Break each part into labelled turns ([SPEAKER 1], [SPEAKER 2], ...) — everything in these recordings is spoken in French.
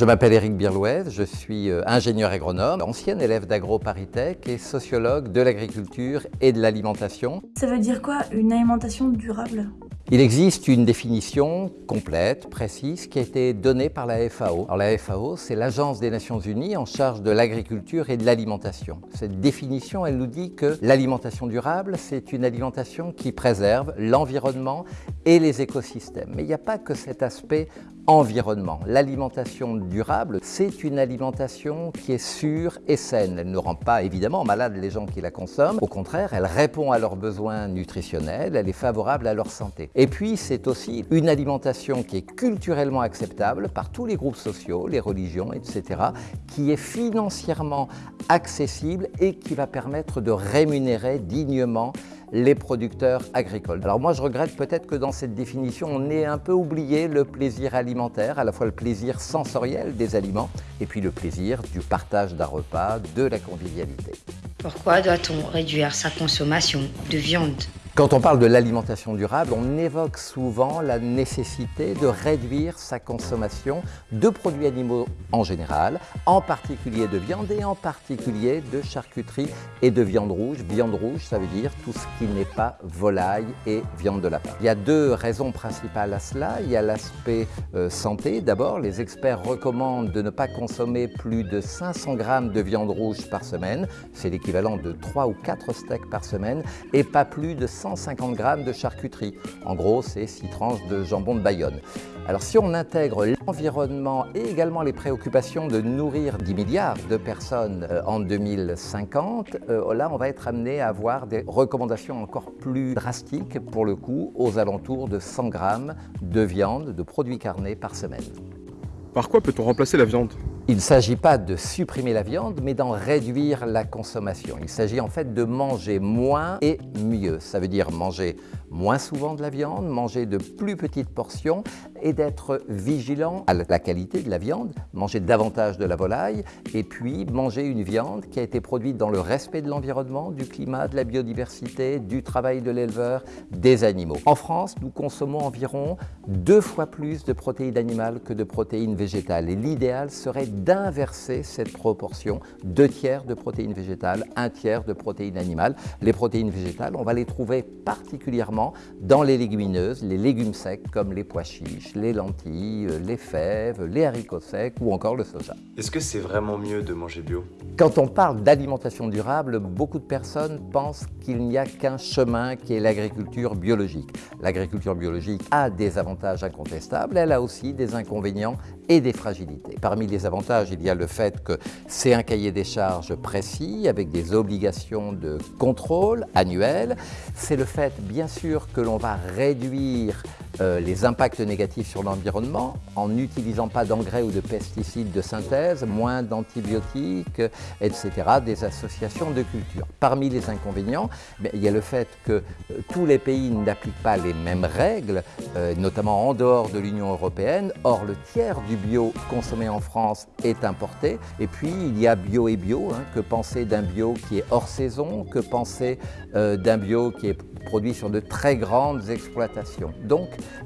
[SPEAKER 1] Je m'appelle Éric Birlouez, je suis euh, ingénieur agronome, ancien élève d'AgroParisTech et sociologue de l'agriculture et de l'alimentation.
[SPEAKER 2] Ça veut dire quoi une alimentation durable?
[SPEAKER 1] Il existe une définition complète, précise, qui a été donnée par la FAO. La FAO, c'est l'Agence des Nations Unies en charge de l'agriculture et de l'alimentation. Cette définition, elle nous dit que l'alimentation durable, c'est une alimentation qui préserve l'environnement et les écosystèmes. Mais il n'y a pas que cet aspect L'alimentation durable, c'est une alimentation qui est sûre et saine. Elle ne rend pas évidemment malade les gens qui la consomment. Au contraire, elle répond à leurs besoins nutritionnels, elle est favorable à leur santé. Et puis, c'est aussi une alimentation qui est culturellement acceptable par tous les groupes sociaux, les religions, etc., qui est financièrement accessible et qui va permettre de rémunérer dignement les producteurs agricoles. Alors moi je regrette peut-être que dans cette définition on ait un peu oublié le plaisir alimentaire, à la fois le plaisir sensoriel des aliments et puis le plaisir du partage d'un repas, de la convivialité.
[SPEAKER 3] Pourquoi doit-on réduire sa consommation de viande?
[SPEAKER 1] Quand on parle de l'alimentation durable, on évoque souvent la nécessité de réduire sa consommation de produits animaux en général, en particulier de viande et en particulier de charcuterie et de viande rouge. Viande rouge, ça veut dire tout ce qui n'est pas volaille et viande de lapin. Il y a deux raisons principales à cela. Il y a l'aspect euh, santé. D'abord, les experts recommandent de ne pas consommer plus de 500 grammes de viande rouge par semaine. C'est l'équivalent de 3 ou 4 steaks par semaine et pas plus de 150 grammes de charcuterie. En gros, c'est 6 tranches de jambon de Bayonne. Alors si on intègre l'environnement et également les préoccupations de nourrir 10 milliards de personnes euh, en 2050, euh, là on va être amené à avoir des recommandations encore plus drastiques pour le coup, aux alentours de 100 grammes de viande, de produits carnés par semaine.
[SPEAKER 4] Par quoi peut-on remplacer la viande?
[SPEAKER 1] Il ne s'agit pas de supprimer la viande, mais d'en réduire la consommation. Il s'agit en fait de manger moins et mieux. Ça veut dire manger moins souvent de la viande, manger de plus petites portions et d'être vigilant à la qualité de la viande, manger davantage de la volaille et puis manger une viande qui a été produite dans le respect de l'environnement, du climat, de la biodiversité, du travail de l'éleveur, des animaux. En France, nous consommons environ deux fois plus de protéines animales que de protéines végétales et l'idéal serait d'inverser cette proportion, deux tiers de protéines végétales, un tiers de protéines animales. Les protéines végétales, on va les trouver particulièrement dans les légumineuses, les légumes secs comme les pois chiches, les lentilles, les fèves, les haricots secs ou encore le soja.
[SPEAKER 5] Est-ce que c'est vraiment mieux de manger bio?
[SPEAKER 1] Quand on parle d'alimentation durable, beaucoup de personnes pensent qu'il n'y a qu'un chemin qui est l'agriculture biologique. L'agriculture biologique a des avantages incontestables, elle a aussi des inconvénients et des fragilités. Parmi les avantages, il y a le fait que c'est un cahier des charges précis avec des obligations de contrôle annuelles. C'est le fait, bien sûr, que l'on va réduire euh, les impacts négatifs sur l'environnement en n'utilisant pas d'engrais ou de pesticides de synthèse, moins d'antibiotiques, etc., des associations de culture. Parmi les inconvénients, ben, il y a le fait que euh, tous les pays n'appliquent pas les mêmes règles, euh, notamment en dehors de l'Union européenne. Or, le tiers du bio consommé en France est importé. Et puis, il y a bio et bio. Hein, que penser d'un bio qui est hors saison? Que penser d'un bio qui est produit sur de très grandes exploitations?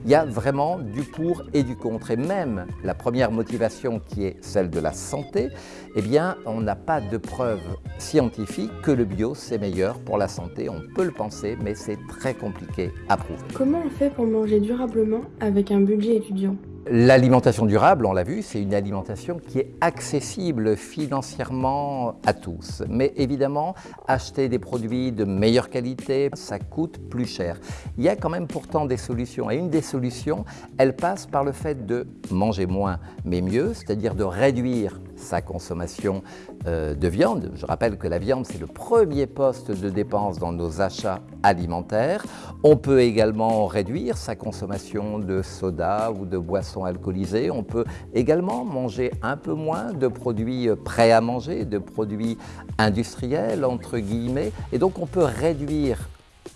[SPEAKER 1] Il y a vraiment du pour et du contre. Et même la première motivation qui est celle de la santé, eh bien, on n'a pas de preuves scientifiques que le bio, c'est meilleur pour la santé. On peut le penser, mais c'est très compliqué à prouver.
[SPEAKER 2] Comment on fait pour manger durablement avec un budget étudiant?
[SPEAKER 1] L'alimentation durable, on l'a vu, c'est une alimentation qui est accessible financièrement à tous. Mais évidemment, acheter des produits de meilleure qualité, ça coûte plus cher. Il y a quand même pourtant des solutions. Et une des solutions, elle passe par le fait de manger moins mais mieux, c'est-à-dire de réduire sa consommation euh, de viande. Je rappelle que la viande, c'est le premier poste de dépense dans nos achats alimentaires. On peut également réduire sa consommation de soda ou de boissons alcoolisées. On peut également manger un peu moins de produits prêts à manger, de produits industriels, entre guillemets. Et donc, on peut réduire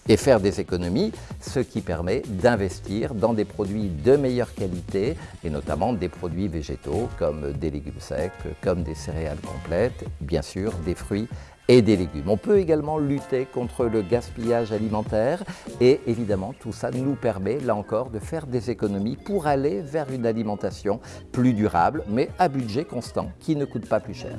[SPEAKER 1] et faire des économies, ce qui permet d'investir dans des produits de meilleure qualité et notamment des produits végétaux comme des légumes secs, comme des céréales complètes, bien sûr des fruits et des légumes. On peut également lutter contre le gaspillage alimentaire et évidemment tout ça nous permet là encore de faire des économies pour aller vers une alimentation plus durable mais à budget constant qui ne coûte pas plus cher.